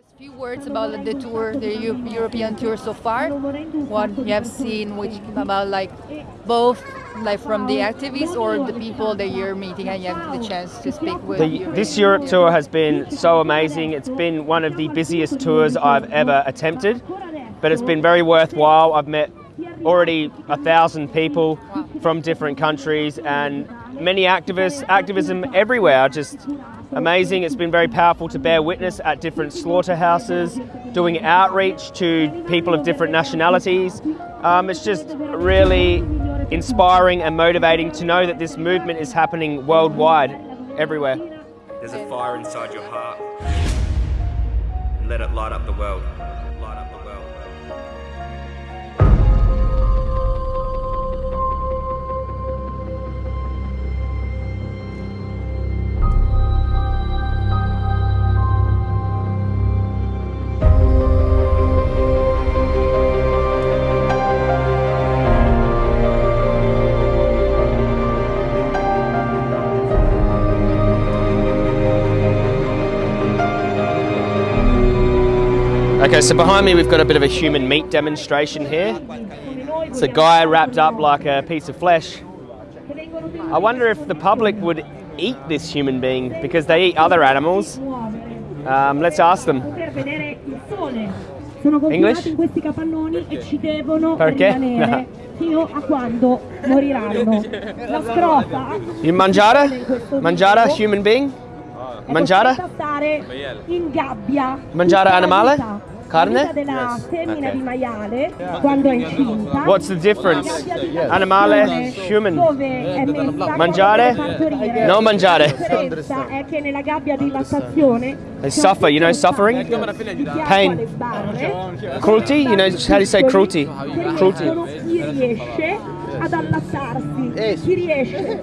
Just few words about the tour, the European tour so far. What you have seen, which about like both like from the activists or the people that you're meeting and you have the chance to speak with. The, this Europe tour has been so amazing. It's been one of the busiest tours I've ever attempted, but it's been very worthwhile. I've met already a thousand people from different countries and many activists, activism everywhere. Just amazing. It's been very powerful to bear witness at different slaughterhouses, doing outreach to people of different nationalities. Um, it's just really inspiring and motivating to know that this movement is happening worldwide, everywhere. There's a fire inside your heart. Let it light up the world. Light up the world. Okay, so behind me we've got a bit of a human meat demonstration here. It's a guy wrapped up like a piece of flesh. I wonder if the public would eat this human being because they eat other animals. Um, let's ask them. English? in questi capannoni ci devono Perché? rimanere fino a quando moriranno. La scrofa You mangiare? Mangiare human being? Mangiare? costretta a stare in gabbia. Mangiare animale? Vita. Carne? La vita della femmina di maiale quando è incinta. What's the difference? La gabbia Animale, human. Dove è messa Mangiare? quando. No mangiare. La differenza è che nella gabbia di lattazione They suffer, you know suffering? Pain. Cruelty? You know how do you say cruelty? Cruelty. Ad allattarsi, chi riesce.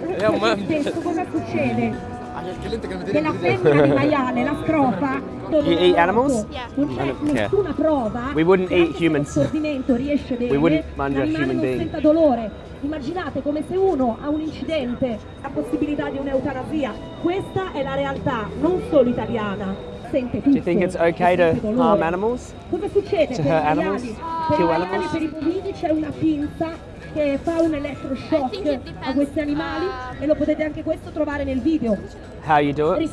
Spesso cosa succede? Che la femmina di maiale, la scrofa, dove You eat animals? non c'è Yeah. nessuna prova. We wouldn't che eat humans. lo stordimento riesce bene, We wouldn't mangiare l'animale human being. senta dolore. Immaginate come se uno ha un incidente, la possibilità di un'eutanasia. Questa è la realtà, non solo italiana. Sente tutto. Do you think it's okay to harm animals? Cosa succede? To per hurt animals? I Kill animals? per i bovini c'è una pinza che fa un elettroshock a questi animali e lo potete anche questo trovare nel video. How you do it?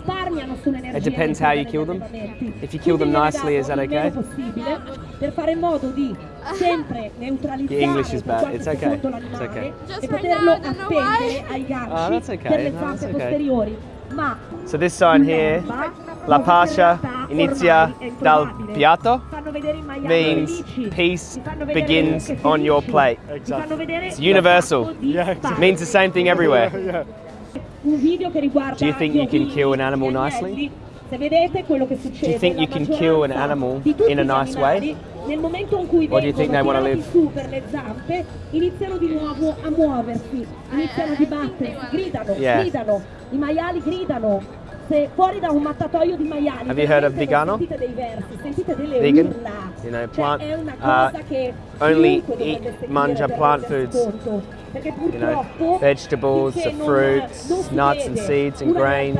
It depends how you kill them. If you kill them nicely, is that okay? il meno possibile per fare in modo di sempre neutralizzare The English is bad. It's okay. It's okay. Just right now, I don't know appendere ai ganci Oh, that's okay. No, that's okay. So this sign here, La pace inizia dal piatto, fanno vedere i maiali means peace ti fanno vedere begins on your plate. ti fanno vedere It's universal. il fatto di fare. Means the same thing everywhere. Un video che riguarda Do you think you can kill an animal nicely? Se vedete quello che succede, Do you think you can kill an animal in a nice way? Nel momento in cui Or do you think they vengono su per le zampe, iniziano di nuovo a muoversi, iniziano a dibattersi, gridano, Yeah. gridano, i maiali gridano. Fuori da un mattatoio di maiali, Have you heard of vegano? sentite dei versi, sentite delle Vegan? urla. You know, Cioè, plant- è una uh, che only eat- mangia plant foods. You know, vegetables, the fruits, non si nuts and seeds and grains.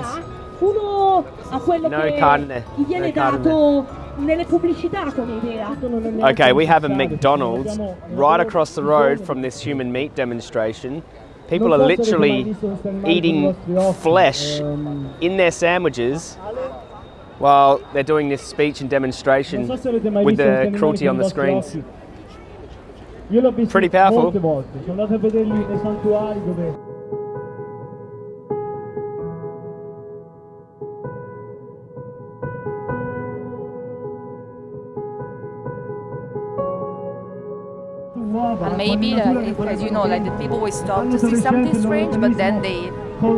uno a quello No che carne, gli viene no carne. nelle pubblicità come idea. Okay, we have a McDonald's right across the road from this human meat demonstration. People are literally eating flesh in their sandwiches while they're doing this speech and demonstration with the cruelty on the screens. Pretty powerful. And maybe, like, as you know, like the people will stop to see something strange, but then they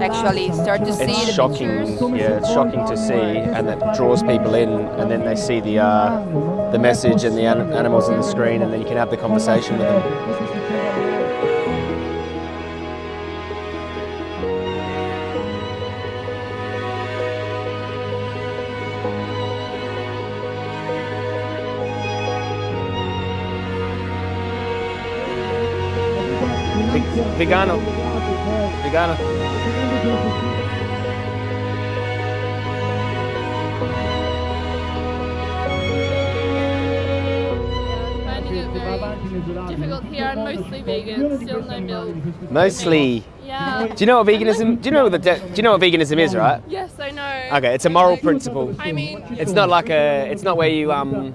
actually start to see It's the shocking, pictures. yeah, it's shocking to see, and it draws people in, and then they see the uh, the message and the an- animals on the screen, and then you can have the conversation with them. vegano. Vegano. Yeah, difficult here, I'm mostly vegan, still no milk. Mostly? Yeah. Do you know what veganism, do you know, the do you know what veganism is, right? Yes, I know. Okay, it's a moral principle. I mean... It's not like a, it's not where you, um,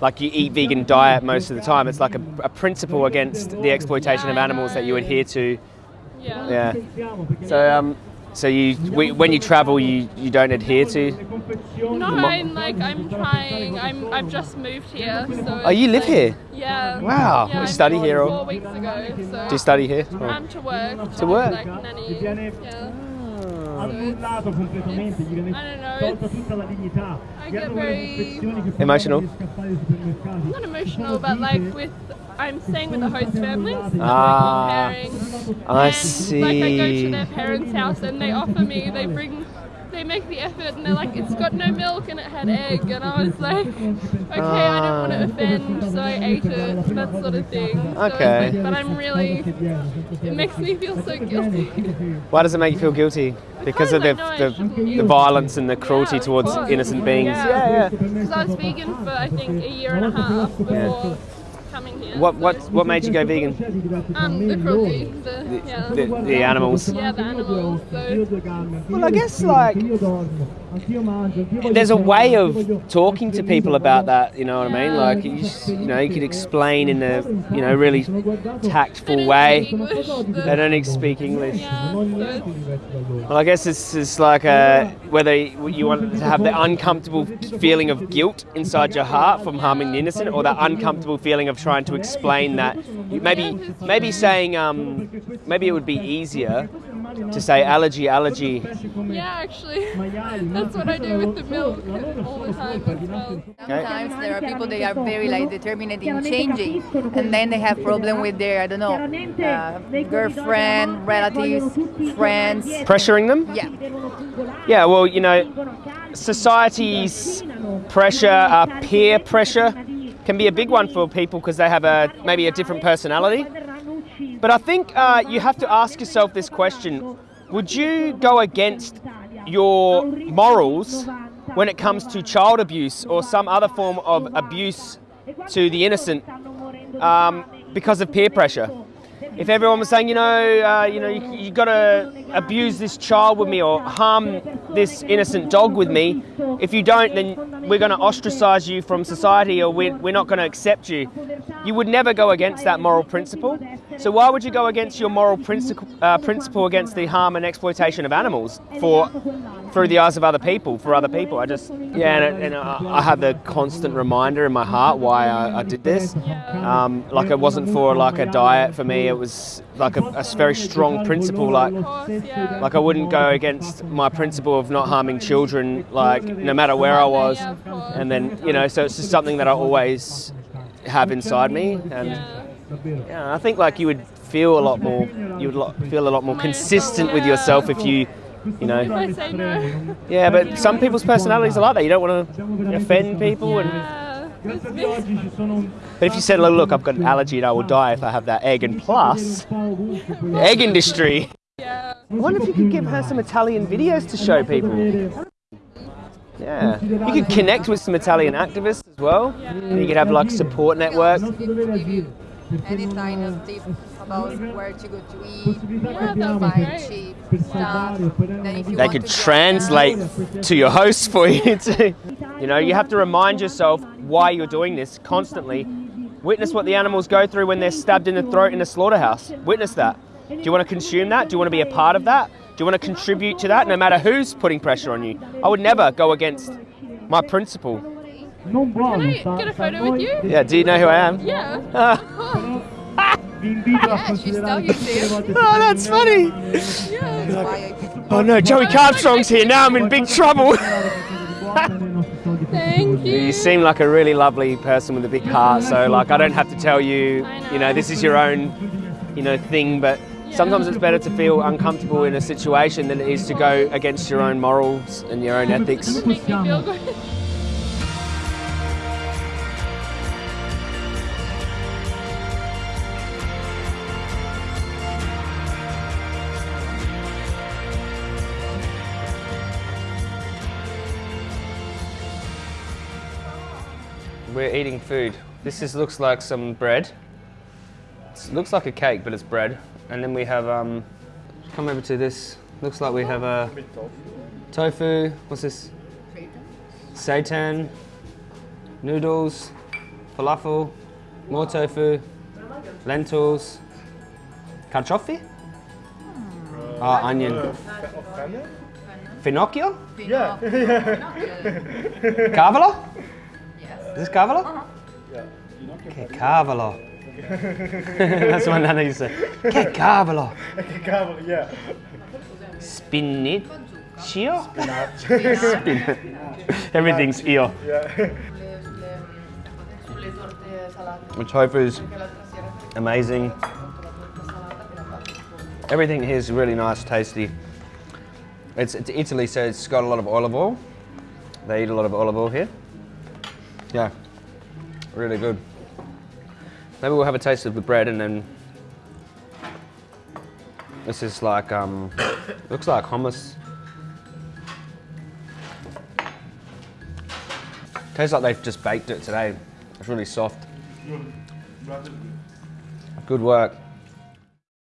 like you eat vegan diet most of the time. It's like a, a principle against the exploitation of animals that you adhere to. yeah. Yeah. So um, so you we, when you travel, you you don't adhere to. No, I'm like I'm trying. I'm I've just moved here, so. Oh, you live like- here? Yeah. Wow. Yeah, You study here or- Four weeks ago. So. Do you study here? or- I'm to work. To work? Like nanny. Yeah. Annullato completamente, gli viene I don't know, tolta tutta la dignità. I get very- Emotional? fanno scappare dai supermercati. Not emotional, but like with I'm staying with the host families. and, Ah, like, comparing. I and, Like I go to their parents' house and they offer me, they bring, they make the effort and they're like, it's got no milk and it had egg, and I was like, okay, I don't want to uh. offend, so I ate it, that sort of thing. So Okay. like- but I'm really, it makes me feel so guilty. Why does it make you feel guilty? Because of the, Because I know I the, the violence and the cruelty Yeah, towards course. innocent beings. Yeah. Yeah, yeah. Because I was vegan for I think a year and a half before coming here. What what what made you go vegan? Um, the cruelty, the, yeah. The, the animals. Yeah, the animals. So Well, I guess like there's a way of talking to people about that. You know what I mean? Like you, just, you know, you could explain in a you know really tactful way. speak English, They don't speak English. Yeah, Well, I guess it's, it's like a, whether you want to have the uncomfortable feeling of guilt inside your heart from harming the innocent, or that uncomfortable feeling of trying to explain that. Maybe, maybe saying, um, maybe it would be easier to say allergy, allergy. yeah, actually, that's what I do with the milk all the time as well. Sometimes there are people they are very like determined in changing, and then they have problem with their I don't know uh, girlfriend, relatives, friends. Pressuring them? Yeah, Yeah, well, you know, society's pressure, uh, peer pressure, can be a big one for people because they have a maybe a different personality. But I think uh, you have to ask yourself this question: Would you go against your morals when it comes to child abuse or some other form of abuse to the innocent um, because of peer pressure? If everyone was saying, you know, uh, you know, you, you got to abuse this child with me or harm this innocent dog with me, if you don't, then we're going to ostracize you from society or we're, not going to accept you. You would never go against that moral principle. So why would you go against your moral principle, uh, principle against the harm and exploitation of animals for through the eyes of other people, for other people? I just yeah, and, and I, I have the constant reminder in my heart why I, I did this. Um, like it wasn't for like a diet for me. It was like a, a very strong principle. Like course, yeah. like I wouldn't go against my principle of not harming children, like no matter where I was. Yeah. And then you know, so it's just something that I always have inside me, and Yeah. yeah, I think like you would feel a lot more, you would lo- feel a lot more consistent with yourself if you, you know. No, Yeah, but some people's personalities are like that. You don't want to offend people, and yeah, me. Oggi ci sono un but if you said, look, look, I've got an allergy and I will die if I have that egg, and plus, the egg industry. Yeah. I wonder if you could give her some Italian videos to show people. Yeah, you could connect with some Italian activists as well. You could have like support network. any kind of tip about where to go to eat, Yeah, that buy great. cheap stuff. Then if you They could translate to your host for you too. You know, you have to remind yourself why you're doing this constantly. Witness what the animals go through when they're stabbed in the throat in a slaughterhouse. Witness that. Do you want to consume that? Do you want to be a part of that? Do you want to contribute to that no matter who's putting pressure on you? I would never go against my principle. non Can. I get a photo with you? Yeah, do you know who I am? Yeah. Ah, Vi invito a Yeah, she's considerare still tutte le here. volte oh, that's funny. Yeah. That's why I picked Oh no, Joey Carbstrong's here. Now I'm in big trouble. You. You seem like a really lovely person with a big heart. So like I don't have to tell you, you know, know. this is your own, you know, thing. But sometimes it's better to feel uncomfortable in a situation than it is to go against your own morals and your own ethics. We're eating food. This is, looks like some bread. It looks like a cake, but it's bread. And then we have, um, come over to this. Looks like we have a tofu. What's this? Seitan. Noodles. Falafel. More tofu. Lentils. Carciofi? Ah, onion. Finocchio? Yeah. Cavolo? Is this cavolo? Che cavolo. That's what Nana used to say. Che cavolo. Cavolo, yeah. Spinaccio? Spinach. Everything's io. Yeah. The tofu's amazing. Everything here is really nice, tasty. It's, it's Italy, so it's got a lot of olive oil. They eat a lot of olive oil here. Yeah, really good. Maybe we'll have a taste of the bread and then this is like um, looks like hummus. Tastes like they've just baked it today. It's really soft. Good work.